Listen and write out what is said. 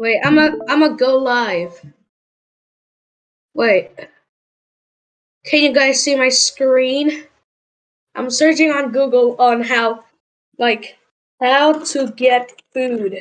Wait, I'm a I'm a go live. Wait. Can you guys see my screen? I'm searching on Google on how like how to get food.